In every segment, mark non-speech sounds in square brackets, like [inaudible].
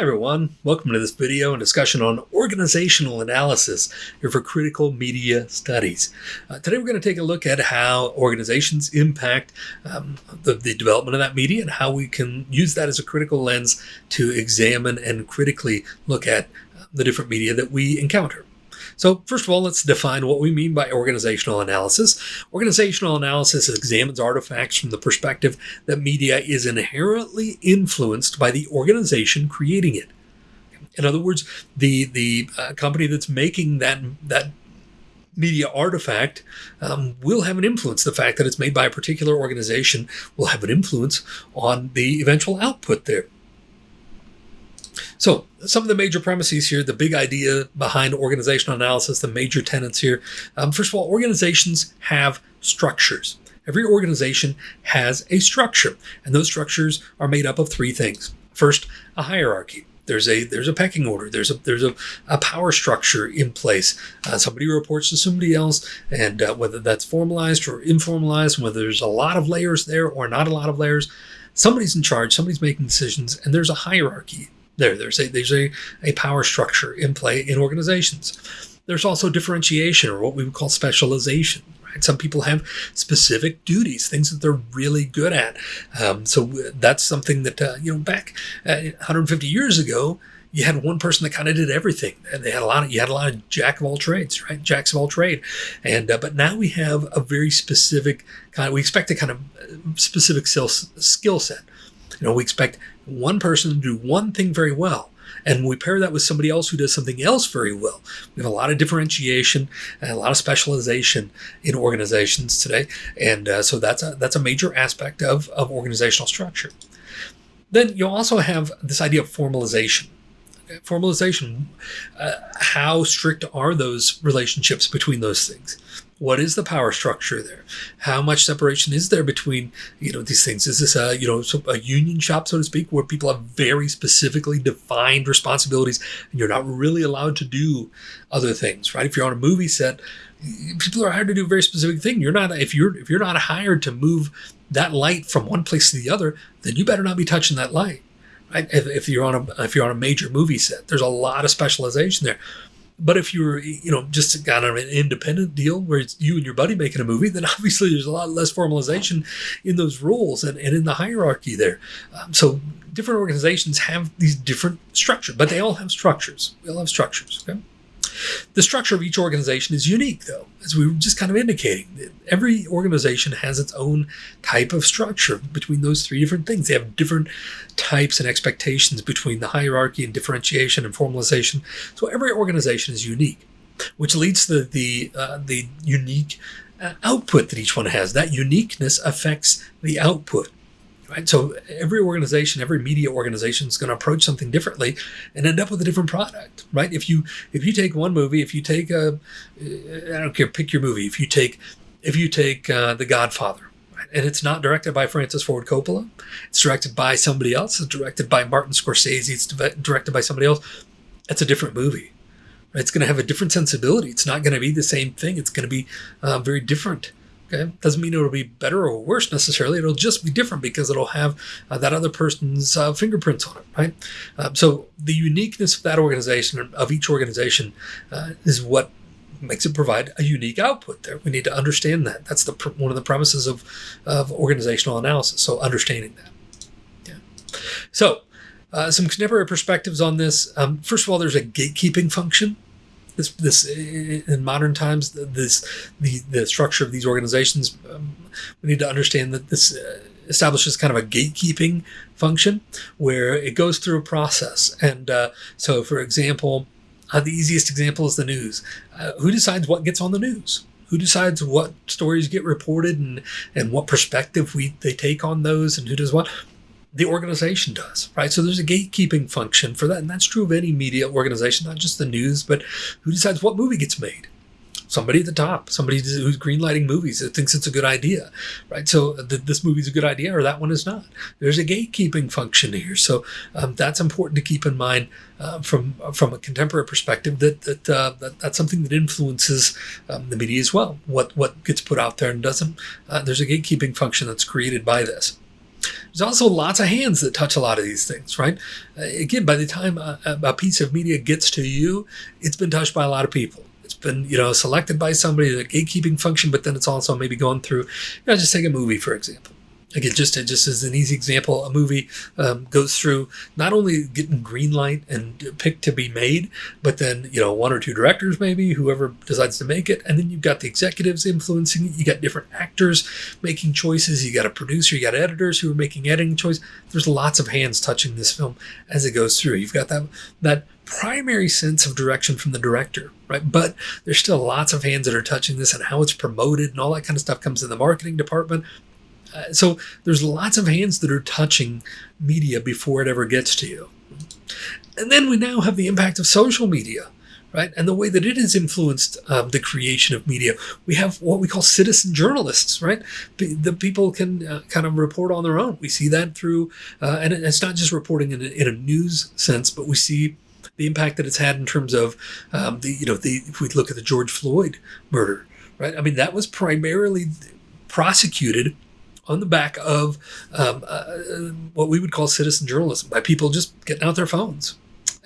Hi everyone, welcome to this video and discussion on organizational analysis for critical media studies. Uh, today we're going to take a look at how organizations impact um, the, the, development of that media and how we can use that as a critical lens to examine and critically look at uh, the different media that we encounter. So first of all, let's define what we mean by organizational analysis. Organizational analysis examines artifacts from the perspective that media is inherently influenced by the organization creating it. In other words, the the uh, company that's making that that media artifact um, will have an influence. The fact that it's made by a particular organization will have an influence on the eventual output there. So some of the major premises here, the big idea behind organizational analysis, the major tenets here. Um, first of all, organizations have structures. Every organization has a structure, and those structures are made up of three things. First, a hierarchy. There's a there's a pecking order. There's a there's a, a power structure in place. Uh, somebody reports to somebody else, and uh, whether that's formalized or informalized, whether there's a lot of layers there or not a lot of layers, somebody's in charge. Somebody's making decisions, and there's a hierarchy there, there's a there's a, a power structure in play in organizations. There's also differentiation or what we would call specialization. Right? Some people have specific duties, things that they're really good at. Um, so that's something that uh, you know back uh, 150 years ago, you had one person that kind of did everything and they had a lot of you had a lot of jack of all trades right jacks of all trade and uh, but now we have a very specific kind of we expect a kind of uh, specific skill set you know we expect one person to do one thing very well and we pair that with somebody else who does something else very well. We have a lot of differentiation and a lot of specialization in organizations today, and uh, so that's a that's a major aspect of of organizational structure. Then you also have this idea of formalization. Formalization, uh, how strict are those relationships between those things? What is the power structure there? How much separation is there between you know these things? Is this a you know a union shop, so to speak, where people have very specifically defined responsibilities, and you're not really allowed to do other things, right? If you're on a movie set, people are hired to do a very specific thing. You're not if you're if you're not hired to move that light from one place to the other, then you better not be touching that light. Right? If, if you're on a if you're on a major movie set, there's a lot of specialization there. But if you're, you know, just kind of an independent deal where it's you and your buddy making a movie, then [laughs] obviously there's a lot less formalization in those rules and, and in the hierarchy there. Um, so different organizations have these different structures, but they all have structures. They all have structures. Okay. The structure of each organization is unique, though, as we were just kind of indicating. Every organization has its own type of structure between those three different things. They have different types and expectations between the hierarchy and differentiation and formalization. So every organization is unique, which leads to the, uh, the unique uh, output that each one has. That uniqueness affects the output right? So every organization, every media organization is going to approach something differently and end up with a different product, right? If you if you take one movie, if you take a, I don't care, pick your movie. If you take if you take uh, The Godfather, and it's not directed by Francis Ford Coppola, it's directed by somebody else. It's directed by Martin Scorsese. It's directed by somebody else. It's a different movie. It's going to have a different sensibility. It's not going to be the same thing. It's going to be uh, very different. Okay, doesn't mean it'll be better or worse necessarily. It'll just be different because it'll have uh, that other person's uh, fingerprints on it, right? Um, so the uniqueness of that organization, of each organization, uh, is what makes it provide a unique output. There, we need to understand that. That's the one of the premises of of organizational analysis. So understanding that. Yeah. So. Uh, some contemporary perspectives on this. Um, first of all, there's a gatekeeping function this this in modern times this the the structure of these organizations um, we need to understand that this uh, establishes kind of a gatekeeping function where it goes through a process. And uh, so for example uh, the easiest example is the news. Uh, who decides what gets on the news? Who decides what stories get reported and and what perspective we they take on those and who does what the organization does, right? So there's a gatekeeping function for that. And that's true of any media organization, not just the news, but who decides what movie gets made? Somebody at the top, somebody who's greenlighting movies that thinks it's a good idea, right? So th- this movie's a good idea or that one is not. There's a gatekeeping function here. So um, that's important to keep in mind uh, from from a contemporary perspective that that, uh, that that's something that influences um, the media as well. What what gets put out there and doesn't. Uh, there's a gatekeeping function that's created by this. There's also lots of hands that touch a lot of these things, right? Uh, again, by the time a, a piece of media gets to you, it's been touched by a lot of people. It's been, you know, selected by somebody, the gatekeeping function, but then it's also maybe gone through, you know, just take a movie, for example again, just just as an easy example, a movie um, goes through not only getting green light and picked to be made, but then you know one or two directors, maybe whoever decides to make it, and then you've got the executives influencing it. You got different actors making choices. You got a producer. You got editors who are making editing choice. There's lots of hands touching this film as it goes through. You've got that that primary sense of direction from the director, right? But there's still lots of hands that are touching this and how it's promoted and all that kind of stuff comes in the marketing department. Uh, so there's lots of hands that are touching media before it ever gets to you. And then we now have the impact of social media, right? And the way that it has influenced um, the creation of media. We have what we call citizen journalists, right? the people can uh, kind of report on their own. We see that through, uh, and it's not just reporting in a, in a, news sense, but we see the impact that it's had in terms of um, the, you know, the, if we look at the George Floyd murder, right? I mean, that was primarily prosecuted on the back of um, uh, what we would call citizen journalism by people just getting out their phones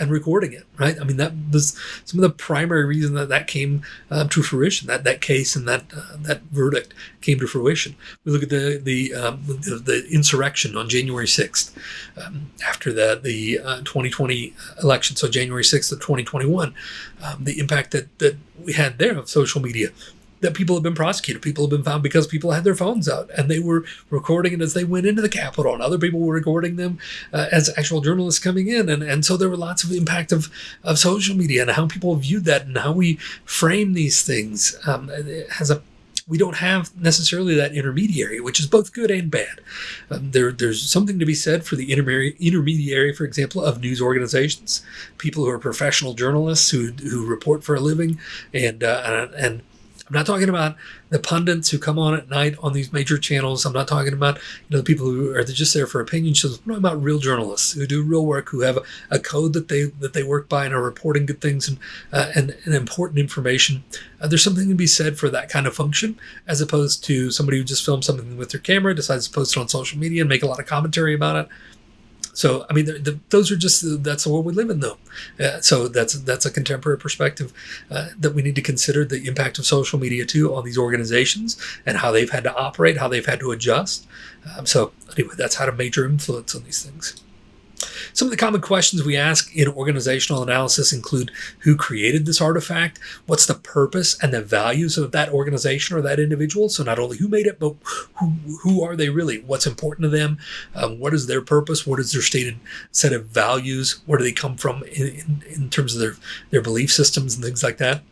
and recording it, right? I mean, that was some of the primary reason that that came uh, to fruition. That that case and that uh, that verdict came to fruition. We look at the the um, the, the, insurrection on January sixth, um, after the the uh, 2020 election, so January sixth of 2021, um, the impact that that we had there of social media that people have been prosecuted. People have been found because people had their phones out and they were recording it as they went into the Capitol, and other people were recording them uh, as actual journalists coming in. And, and so there were lots of impact of, of social media and how people viewed that and how we frame these things um, has a we don't have necessarily that intermediary, which is both good and bad. Um, there, there's something to be said for the intermediary, for example, of news organizations, people who are professional journalists who, who report for a living, and uh, and I'm not talking about the pundits who come on at night on these major channels. I'm not talking about you know the people who are just there for opinion shows. I'm talking about real journalists who do real work, who have a, a code that they that they work by and are reporting good things and uh, and, and, important information. Uh, there's something to be said for that kind of function, as opposed to somebody who just films something with their camera, decides to post it on social media and make a lot of commentary about it. So I mean, the, the, those are just that's the world we live in, though. Uh, so that's that's a contemporary perspective uh, that we need to consider the impact of social media too on these organizations and how they've had to operate, how they've had to adjust. Um, so anyway, that's had a major influence on these things. Some of the common questions we ask in organizational analysis include who created this artifact, what's the purpose and the values of that organization or that individual. So not only who made it, but who, who are they really? What's important to them? Um, what is their purpose? What is their stated set of values? Where do they come from in, in, in terms of their, their belief systems and things like that?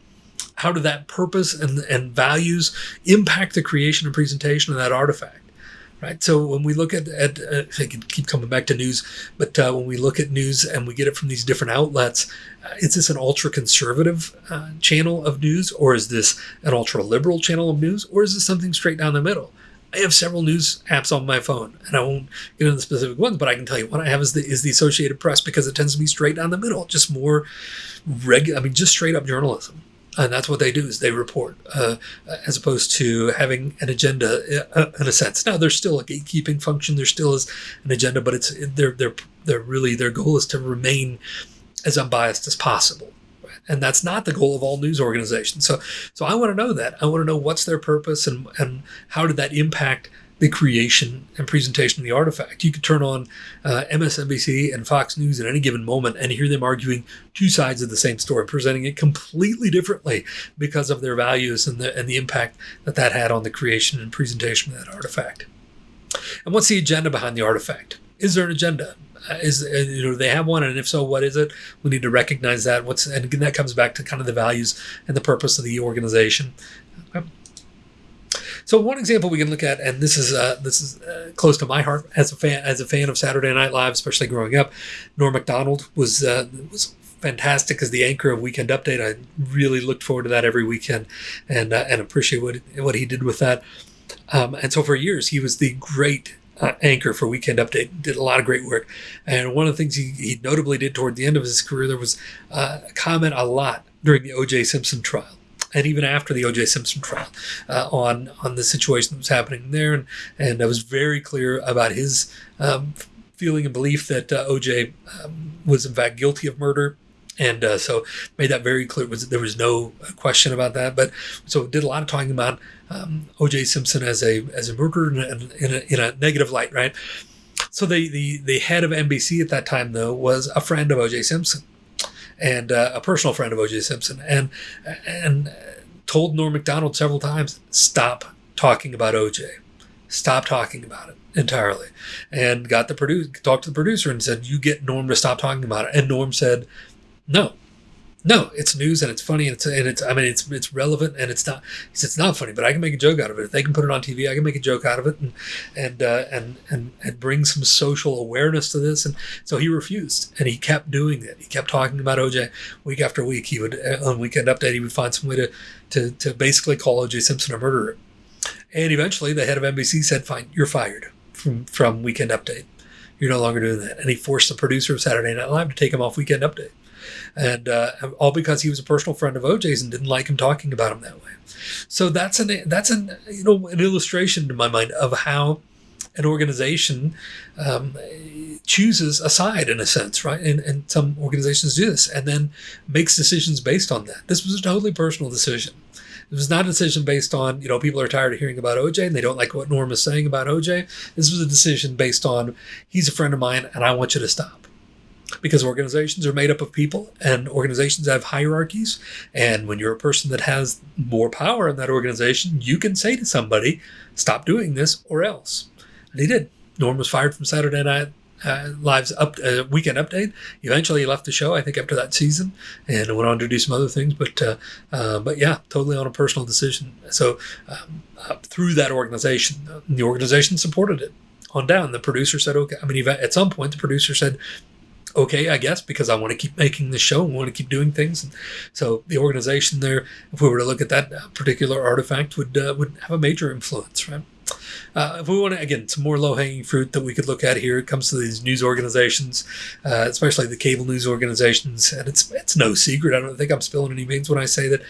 How do that purpose and, and values impact the creation and presentation of that artifact? Right? So when we look at, at uh, I can keep coming back to news, but uh, when we look at news and we get it from these different outlets, uh, is this an ultra conservative uh, channel of news, or is this an ultra liberal channel of news, or is this something straight down the middle? I have several news apps on my phone, and I won't get into the specific ones, but I can tell you what I have is the is the Associated Press because it tends to be straight down the middle, just more regular. I mean, just straight up journalism and that's what they do is they report uh, as opposed to having an agenda uh, in a sense. Now there's still a gatekeeping function. There still is an agenda but it's they're they're they're really their goal is to remain as unbiased as possible. And that's not the goal of all news organizations. So so i want to know that. I want to know what's their purpose and and how did that impact the creation and presentation of the artifact. You could turn on uh, MSNBC and Fox News at any given moment and hear them arguing two sides of the same story, presenting it completely differently because of their values and the, and the impact that that had on the creation and presentation of that artifact. And what's the agenda behind the artifact? Is there an agenda? Uh, is uh, you know they have one, and if so, what is it? We need to recognize that. What's and again, that comes back to kind of the values and the purpose of the organization. So one example we can look at, and this is uh, this is uh, close to my heart as a fan as a fan of Saturday Night Live, especially growing up. Norm Macdonald was uh, was fantastic as the anchor of Weekend Update. I really looked forward to that every weekend, and uh, and appreciate what what he did with that. Um, and so for years, he was the great uh, anchor for Weekend Update. Did a lot of great work. And one of the things he, he notably did toward the end of his career, there was uh, a comment a lot during the O.J. Simpson trial and even after the O.J. Simpson trial, uh, on on the situation that was happening there, and and I was very clear about his um, feeling and belief that uh, O.J. Um, was in fact guilty of murder. And uh, so made that very clear. Was there was no question about that. But so did a lot of talking about um, O.J. Simpson as a as a murderer in a, in a, in a negative light, right? So the, the the head of NBC at that time though was a friend of O.J. Simpson, and uh, a personal friend of O.J. Simpson, and and told Norm Macdonald several times, stop talking about O.J. Stop talking about it entirely, and got the producer talked to the producer and said, you get Norm to stop talking about it, and Norm said, no, no, it's news and it's funny and it's and it's I mean it's it's relevant and it's not it's not funny, but I can make a joke out of it. If they can put it on TV, I can make a joke out of it and and uh, and and and bring some social awareness to this. And so he refused, and he kept doing it. He kept talking about OJ week after week. He would uh, on Weekend Update, he would find some way to to to basically call OJ Simpson a murderer. And eventually, the head of NBC said, "Fine, you're fired from from Weekend Update. You're no longer doing that." And he forced the producer of Saturday Night Live to take him off Weekend Update and uh, all because he was a personal friend of OJ's and didn't like him talking about him that way. So that's an that's an you know an illustration to my mind of how an organization um, chooses a side in a sense, right? And, and some organizations do this and then makes decisions based on that. This was a totally personal decision. It was not a decision based on, you know, people are tired of hearing about OJ and they don't like what Norm is saying about OJ. This was a decision based on, he's a friend of mine and I want you to stop because organizations are made up of people and organizations have hierarchies. And when you're a person that has more power in that organization, you can say to somebody, stop doing this or else. And he did. Norm was fired from Saturday Night uh, Live's up, uh, weekend update. Eventually, he left the show. I think after that season, and went on to do some other things. But uh, uh but yeah, totally on a personal decision. So um, through that organization, the organization supported it on down. The producer said, okay. I mean, at some point, the producer said, okay, I guess, because I want to keep making the show and want to keep doing things. And so the organization there, if we were to look at that particular artifact, would uh, would have a major influence, right? Uh, if we want to, again, some more low hanging fruit that we could look at here, it comes to these news organizations, uh, especially the cable news organizations, and it's it's no secret. I don't think I'm spilling any beans when I say that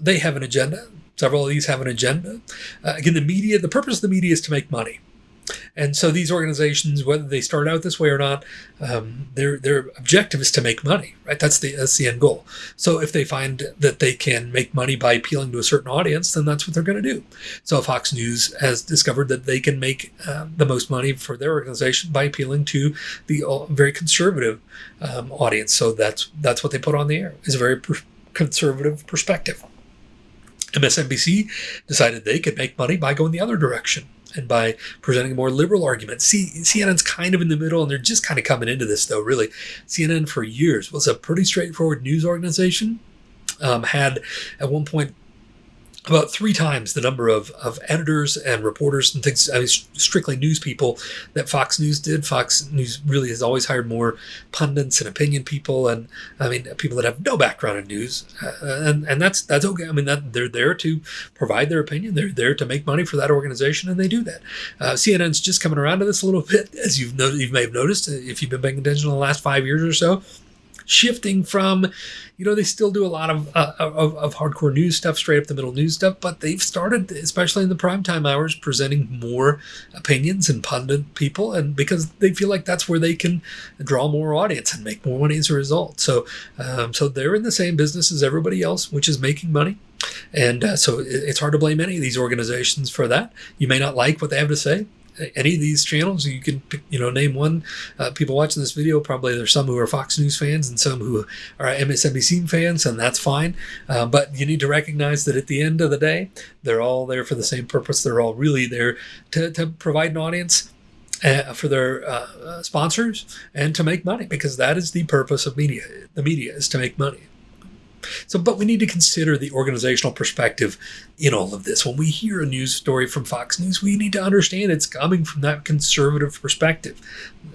they have an agenda. Several of these have an agenda. Uh, again, the media, the purpose of the media is to make money. And so these organizations, whether they start out this way or not, um, their their objective is to make money, right? That's the that's the end goal. So if they find that they can make money by appealing to a certain audience, then that's what they're going to do. So Fox News has discovered that they can make uh, the most money for their organization by appealing to the uh, very conservative um, audience. So that's that's what they put on the air is a very conservative perspective. MSNBC decided they could make money by going the other direction and by presenting a more liberal argument. See, CNN's kind of in the middle, and they're just kind of coming into this, though, really. CNN for years was a pretty straightforward news organization. Um, had at one point about three times the number of, of editors and reporters and things, I mean, strictly news people that Fox News did. Fox News really has always hired more pundits and opinion people, and I mean, people that have no background in news, uh, and and that's that's okay. I mean, that they're there to provide their opinion. They're there to make money for that organization, and they do that. Uh, CNN's just coming around to this a little [laughs] bit, as you've no, you may have noticed if you've been paying attention in the last five years or so shifting from, you know, they still do a lot of, uh, of, of hardcore news stuff, straight up the middle news stuff, but they've started, especially in the primetime hours, presenting more opinions and pundit people, and because they feel like that's where they can draw more audience and make more money as a result. So, um, so they're in the same business as everybody else, which is making money. And uh, so it's hard to blame any of these organizations for that. You may not like what they have to say any of these channels. You can you know name one. Uh, people watching this video probably there's some who are Fox News fans and some who are MSNBC fans, and that's fine. Uh, but you need to recognize that at the end of the day, they're all there for the same purpose. They're all really there to, to provide an audience. Uh, for their uh, sponsors and to make money because that is the purpose of media. The media is to make money. So, but we need to consider the organizational perspective in all of this. When we hear a news story from Fox News, we need to understand it's coming from that conservative perspective.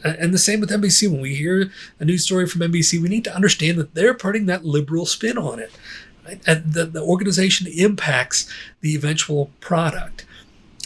And the same with NBC. When we hear a news story from NBC, we need to understand that they're putting that liberal spin on it. And the, the organization impacts the eventual product.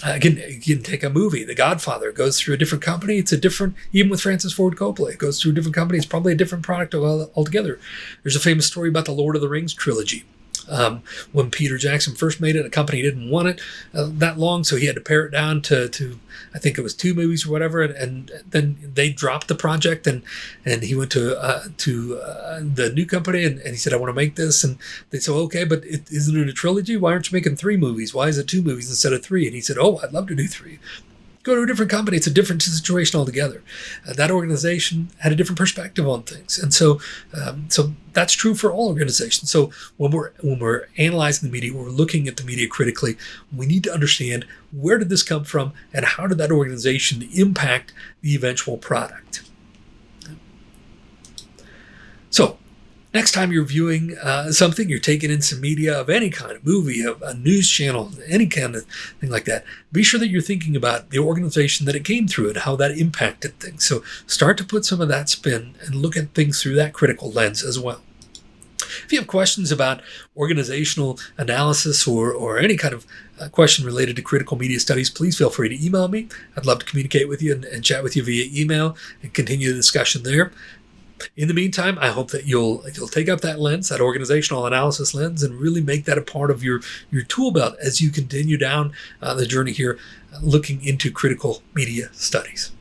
Uh, again, you can take a movie, The Godfather, goes through a different company. It's a different, even with Francis Ford Coppola, it goes through a different company. It's probably a different product altogether. There's a famous story about the Lord of the Rings trilogy. Um, when Peter Jackson first made it, a company didn't want it uh, that long, so he had to pare it down to, to I think it was two movies or whatever, and, and then they dropped the project, and and he went to uh, to uh, the new company, and, and he said, "I want to make this," and they said, "Okay, but it isn't it a trilogy? Why aren't you making three movies? Why is it two movies instead of three? And he said, "Oh, I'd love to do three go to a different company. It's a different situation altogether. Uh, that organization had a different perspective on things, and so um, so that's true for all organizations. So when we're when we're analyzing the media, we're looking at the media critically. We need to understand where did this come from, and how did that organization impact the eventual product. So Next time you're viewing uh, something, you're taking in some media of any kind, a movie, a, a, news channel, any kind of thing like that, be sure that you're thinking about the organization that it came through and how that impacted things. So start to put some of that spin and look at things through that critical lens as well. If you have questions about organizational analysis or, or any kind of uh, question related to critical media studies, please feel free to email me. I'd love to communicate with you and, and chat with you via email and continue the discussion there. In the meantime, I hope that you'll you'll take up that lens, that organizational analysis lens, and really make that a part of your your tool belt as you continue down uh, the journey here, uh, looking into critical media studies.